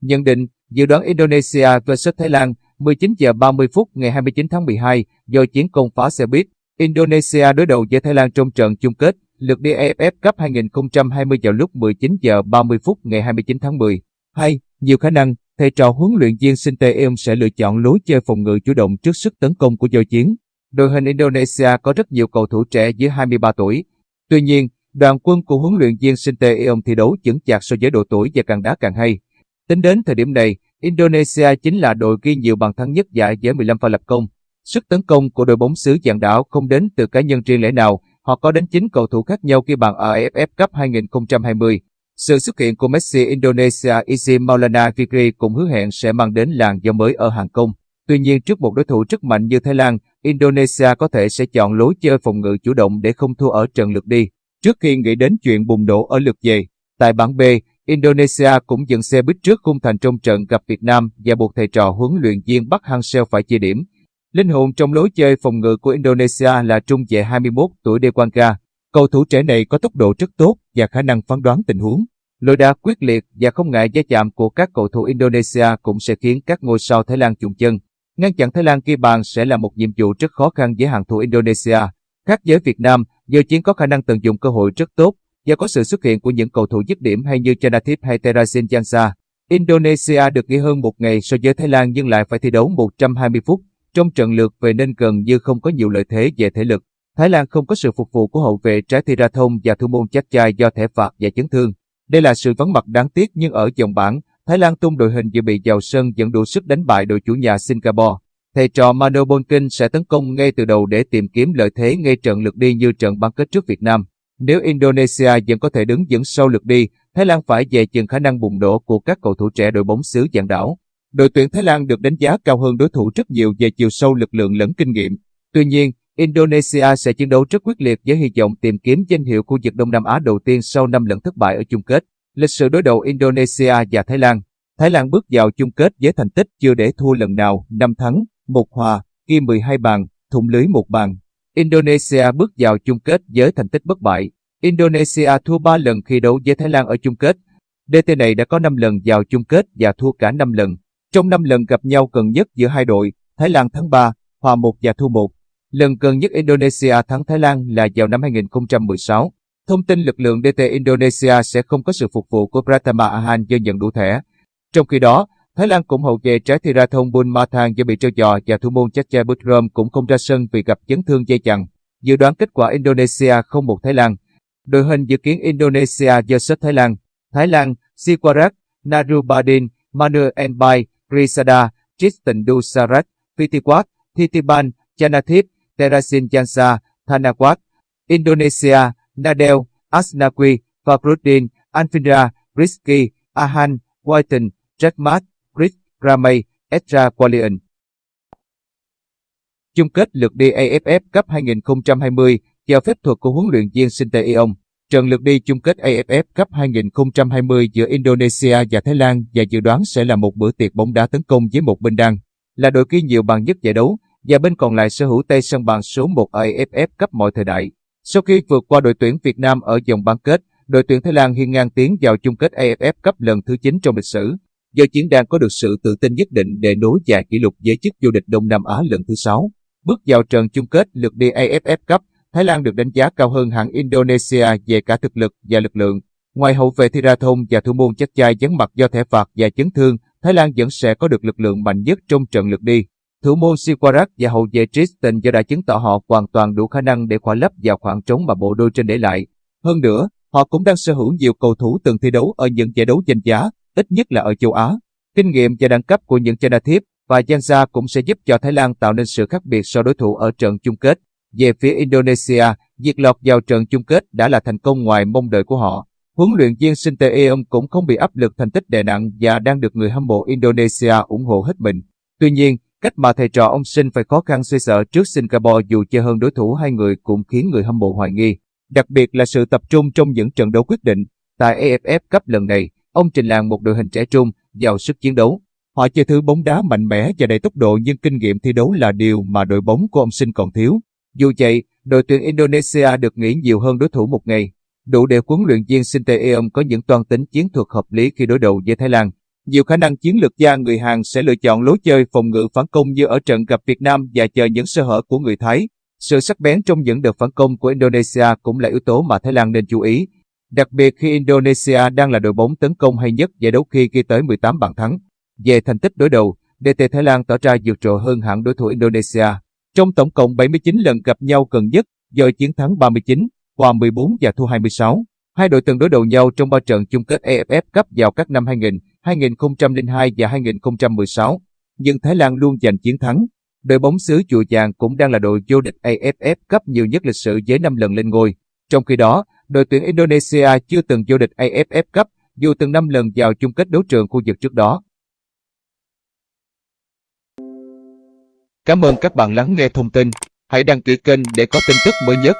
Nhận định, dự đoán Indonesia vs Thái Lan 19 giờ 30 phút ngày 29 tháng 12 do chiến công phá xe buýt. Indonesia đối đầu với Thái Lan trong trận chung kết lượt đi AFF Cup 2020 vào lúc 19 giờ 30 phút ngày 29 tháng 10. 2. Nhiều khả năng, thầy trò huấn luyện viên Sinte Eom sẽ lựa chọn lối chơi phòng ngự chủ động trước sức tấn công của giao chiến. Đội hình Indonesia có rất nhiều cầu thủ trẻ dưới 23 tuổi. Tuy nhiên, đoàn quân của huấn luyện viên Sinte Eom thi đấu chững chạc so với độ tuổi và càng đá càng hay. Tính đến thời điểm này, Indonesia chính là đội ghi nhiều bàn thắng nhất giải với 15 pha lập công. Sức tấn công của đội bóng xứ dạng đảo không đến từ cá nhân riêng lẻ nào, họ có đến 9 cầu thủ khác nhau ghi bàn ở AFF Cup 2020. Sự xuất hiện của Messi Indonesia Izzy Maulana Fikri cũng hứa hẹn sẽ mang đến làn gió mới ở hàng công. Tuy nhiên trước một đối thủ rất mạnh như Thái Lan, Indonesia có thể sẽ chọn lối chơi phòng ngự chủ động để không thua ở trận lượt đi. Trước khi nghĩ đến chuyện bùng nổ ở lượt về, tại bảng B, Indonesia cũng dừng xe buýt trước khung thành trong trận gặp Việt Nam và buộc thầy trò huấn luyện viên Bắc Hang-seo phải chia điểm. Linh hồn trong lối chơi phòng ngự của Indonesia là trung vệ 21 tuổi Dewanka. Cầu thủ trẻ này có tốc độ rất tốt và khả năng phán đoán tình huống. Lối đá quyết liệt và không ngại gia chạm của các cầu thủ Indonesia cũng sẽ khiến các ngôi sao Thái Lan chùng chân. Ngăn chặn Thái Lan ghi bàn sẽ là một nhiệm vụ rất khó khăn với hàng thủ Indonesia. Khác với Việt Nam, giờ chiến có khả năng tận dụng cơ hội rất tốt do có sự xuất hiện của những cầu thủ dứt điểm hay như Chanathip hay Terasin Jansa. Indonesia được nghỉ hơn một ngày so với Thái Lan nhưng lại phải thi đấu 120 phút. Trong trận lượt về nên gần như không có nhiều lợi thế về thể lực. Thái Lan không có sự phục vụ của hậu vệ trái thi ra thông và thủ môn chắc chai do thẻ phạt và chấn thương. Đây là sự vắng mặt đáng tiếc nhưng ở dòng bảng, Thái Lan tung đội hình dự bị vào sân dẫn đủ sức đánh bại đội chủ nhà Singapore. Thầy trò Mano Bonkin sẽ tấn công ngay từ đầu để tìm kiếm lợi thế ngay trận lượt đi như trận bán kết trước Việt Nam. Nếu Indonesia vẫn có thể đứng vững sau lượt đi, Thái Lan phải dè chừng khả năng bùng nổ của các cầu thủ trẻ đội bóng xứ dạng đảo. Đội tuyển Thái Lan được đánh giá cao hơn đối thủ rất nhiều về chiều sâu lực lượng lẫn kinh nghiệm. Tuy nhiên, Indonesia sẽ chiến đấu rất quyết liệt với hy vọng tìm kiếm danh hiệu khu vực Đông Nam Á đầu tiên sau 5 lần thất bại ở chung kết. Lịch sử đối đầu Indonesia và Thái Lan Thái Lan bước vào chung kết với thành tích chưa để thua lần nào, 5 thắng, 1 hòa, ghi 12 bàn, thủng lưới một bàn. Indonesia bước vào chung kết với thành tích bất bại. Indonesia thua 3 lần khi đấu với Thái Lan ở chung kết. DT này đã có 5 lần vào chung kết và thua cả 5 lần. Trong 5 lần gặp nhau gần nhất giữa hai đội, Thái Lan thắng 3, hòa 1 và thua 1. Lần gần nhất Indonesia thắng Thái Lan là vào năm 2016. Thông tin lực lượng DT Indonesia sẽ không có sự phục vụ của Pratama Ahan do nhận đủ thẻ. Trong khi đó, Thái Lan cũng hậu vệ trái thi ra thông Bun Mathang do bị treo giò và thủ môn Chacha Butrom cũng không ra sân vì gặp chấn thương dây chằng. Dự đoán kết quả Indonesia không một Thái Lan. Đội hình dự kiến Indonesia vs Thái Lan. Thái Lan, Sikwarat, Narubadin, Manu Enbai, Risada, Tristan Dusarat, Pitiwat, Thitiban, Chanathip, Terasin Jansa, Thanakwat. Indonesia, Nadel, Asnawi, Fabrudin, Anfindra, Rizky, Ahan, Whiten, Jackmat, Chris, Ramey, Ezra Qualian. Chung kết lượt đi AFF Cup 2020 theo phép thuật của huấn luyện viên Sinte Trận lượt đi chung kết AFF Cup 2020 giữa Indonesia và Thái Lan và dự đoán sẽ là một bữa tiệc bóng đá tấn công với một bên đang là đội ghi nhiều bàn nhất giải đấu và bên còn lại sở hữu tay sân bàn số 1 AFF Cup mọi thời đại. Sau khi vượt qua đội tuyển Việt Nam ở vòng bán kết, đội tuyển Thái Lan hiên ngang tiến vào chung kết AFF Cup lần thứ 9 trong lịch sử. Do chiến đang có được sự tự tin nhất định để nối dài kỷ lục với chức vô địch Đông Nam Á lần thứ 6. Bước vào trận chung kết lượt đi AFF Cup, Thái Lan được đánh giá cao hơn hẳn Indonesia về cả thực lực và lực lượng. Ngoài hậu vệ Thirathon và thủ môn chắc chai dấn mặt do thẻ phạt và chấn thương, Thái Lan vẫn sẽ có được lực lượng mạnh nhất trong trận lượt đi. Thủ môn Siwarak và hậu vệ Tristan do đã chứng tỏ họ hoàn toàn đủ khả năng để khỏa lấp vào khoảng trống mà bộ đôi trên để lại. Hơn nữa, họ cũng đang sở hữu nhiều cầu thủ từng thi đấu ở những giải đấu danh giá, ít nhất là ở châu Á. Kinh nghiệm và đẳng cấp của những Chanathip và Jansa cũng sẽ giúp cho Thái Lan tạo nên sự khác biệt so đối thủ ở trận chung kết. Về phía Indonesia, việc lọt vào trận chung kết đã là thành công ngoài mong đợi của họ. Huấn luyện viên Sinte Eom cũng không bị áp lực thành tích đè nặng và đang được người hâm mộ Indonesia ủng hộ hết mình. Tuy nhiên, cách mà thầy trò ông Sinh phải khó khăn suy sợ trước Singapore dù chơi hơn đối thủ hai người cũng khiến người hâm mộ hoài nghi. Đặc biệt là sự tập trung trong những trận đấu quyết định. Tại AFF Cup lần này, ông trình làng một đội hình trẻ trung, giàu sức chiến đấu. Họ chơi thứ bóng đá mạnh mẽ và đầy tốc độ nhưng kinh nghiệm thi đấu là điều mà đội bóng của ông Sinh còn thiếu. Dù vậy, đội tuyển Indonesia được nghỉ nhiều hơn đối thủ một ngày, đủ để huấn luyện viên Sinte có những toan tính chiến thuật hợp lý khi đối đầu với Thái Lan. Nhiều khả năng chiến lược gia người Hàn sẽ lựa chọn lối chơi phòng ngự phản công như ở trận gặp Việt Nam và chờ những sơ hở của người Thái. Sự sắc bén trong những đợt phản công của Indonesia cũng là yếu tố mà Thái Lan nên chú ý. Đặc biệt khi Indonesia đang là đội bóng tấn công hay nhất giải đấu khi ghi tới 18 bàn thắng. Về thành tích đối đầu, DT Thái Lan tỏ ra vượt trội hơn hẳn đối thủ Indonesia. Trong tổng cộng 79 lần gặp nhau gần nhất, giờ chiến thắng 39, hòa 14 và thua 26. Hai đội từng đối đầu nhau trong ba trận chung kết AFF Cup vào các năm 2000, 2002 và 2016, nhưng Thái Lan luôn giành chiến thắng. Đội bóng xứ Chùa Vàng cũng đang là đội vô địch AFF Cup nhiều nhất lịch sử với 5 lần lên ngôi. Trong khi đó, đội tuyển Indonesia chưa từng vô địch AFF Cup dù từng 5 lần vào chung kết đấu trường khu vực trước đó. Cảm ơn các bạn lắng nghe thông tin. Hãy đăng ký kênh để có tin tức mới nhất.